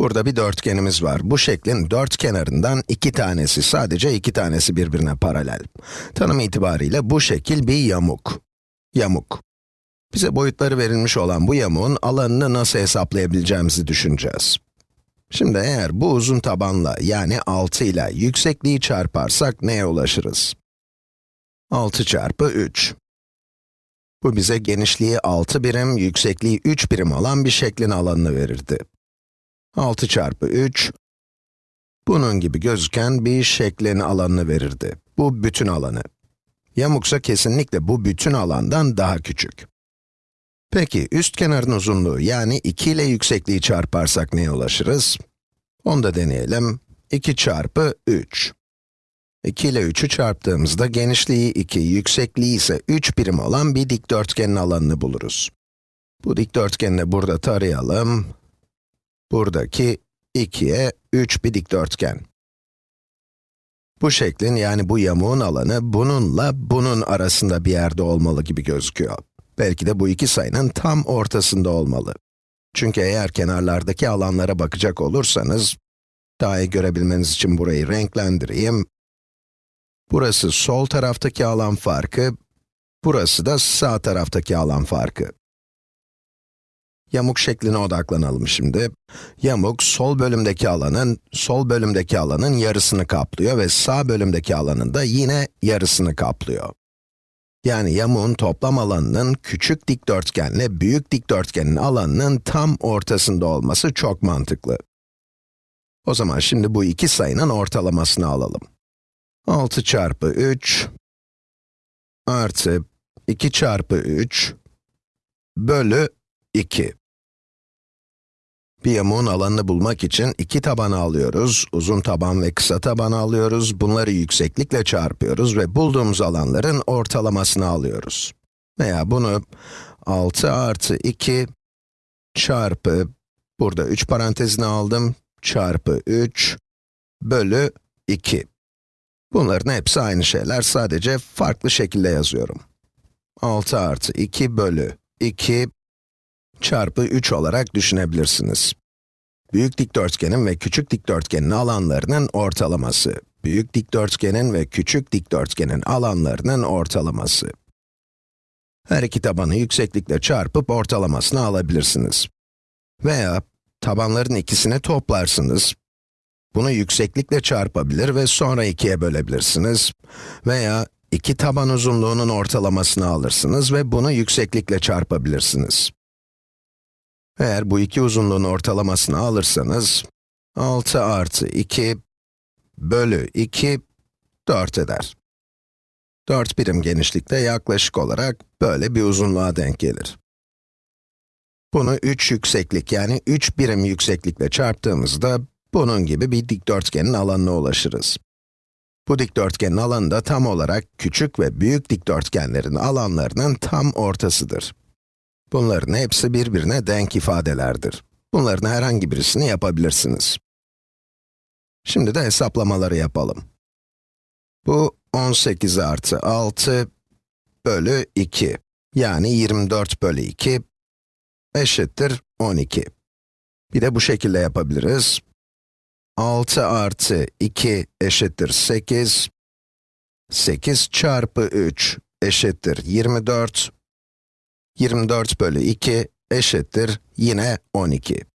Burada bir dörtgenimiz var. Bu şeklin dört kenarından iki tanesi, sadece iki tanesi birbirine paralel. Tanım itibariyle bu şekil bir yamuk. Yamuk. Bize boyutları verilmiş olan bu yamuğun alanını nasıl hesaplayabileceğimizi düşüneceğiz. Şimdi eğer bu uzun tabanla, yani 6 ile yüksekliği çarparsak neye ulaşırız? 6 çarpı 3. Bu bize genişliği 6 birim, yüksekliği 3 birim olan bir şeklin alanını verirdi. 6 çarpı 3, bunun gibi gözüken bir şeklin alanını verirdi. Bu bütün alanı. Yamuksa kesinlikle bu bütün alandan daha küçük. Peki, üst kenarın uzunluğu yani 2 ile yüksekliği çarparsak neye ulaşırız? Onu da deneyelim. 2 çarpı 3. 2 ile 3'ü çarptığımızda genişliği 2, yüksekliği ise 3 birim olan bir dikdörtgenin alanını buluruz. Bu dikdörtgeni de burada tarayalım. Buradaki 2'ye 3 bir dikdörtgen. Bu şeklin yani bu yamuğun alanı bununla bunun arasında bir yerde olmalı gibi gözüküyor. Belki de bu iki sayının tam ortasında olmalı. Çünkü eğer kenarlardaki alanlara bakacak olursanız, daha iyi görebilmeniz için burayı renklendireyim. Burası sol taraftaki alan farkı, burası da sağ taraftaki alan farkı. Yamuk şekline odaklanalım şimdi. Yamuk, sol bölümdeki alanın, sol bölümdeki alanın yarısını kaplıyor ve sağ bölümdeki alanın da yine yarısını kaplıyor. Yani yamuğun toplam alanının küçük dikdörtgenle büyük dikdörtgenin alanının tam ortasında olması çok mantıklı. O zaman şimdi bu iki sayının ortalamasını alalım. 6 çarpı 3 artı 2 çarpı 3 bölü 2. Bir yamuğun alanını bulmak için iki tabanı alıyoruz, uzun taban ve kısa tabanı alıyoruz, bunları yükseklikle çarpıyoruz ve bulduğumuz alanların ortalamasını alıyoruz. Veya bunu 6 artı 2 çarpı, burada 3 parantezini aldım, çarpı 3 bölü 2. Bunların hepsi aynı şeyler, sadece farklı şekilde yazıyorum. 6 artı 2 bölü 2 çarpı 3 olarak düşünebilirsiniz. Büyük dikdörtgenin ve küçük dikdörtgenin alanlarının ortalaması. Büyük dikdörtgenin ve küçük dikdörtgenin alanlarının ortalaması. Her iki tabanı yükseklikle çarpıp ortalamasını alabilirsiniz. Veya tabanların ikisini toplarsınız. Bunu yükseklikle çarpabilir ve sonra ikiye bölebilirsiniz. Veya iki taban uzunluğunun ortalamasını alırsınız ve bunu yükseklikle çarpabilirsiniz. Eğer bu iki uzunluğun ortalamasını alırsanız, 6 artı 2 bölü 2, 4 eder. 4 birim genişlikte yaklaşık olarak böyle bir uzunluğa denk gelir. Bunu 3 yükseklik yani 3 birim yükseklikle çarptığımızda, bunun gibi bir dikdörtgenin alanına ulaşırız. Bu dikdörtgenin alanı da tam olarak küçük ve büyük dikdörtgenlerin alanlarının tam ortasıdır. Bunların hepsi birbirine denk ifadelerdir. Bunların herhangi birisini yapabilirsiniz. Şimdi de hesaplamaları yapalım. Bu 18 artı 6 bölü 2, yani 24 bölü 2 eşittir 12. Bir de bu şekilde yapabiliriz. 6 artı 2 eşittir 8, 8 çarpı 3 eşittir 24, 24 bölü 2 eşittir yine 12.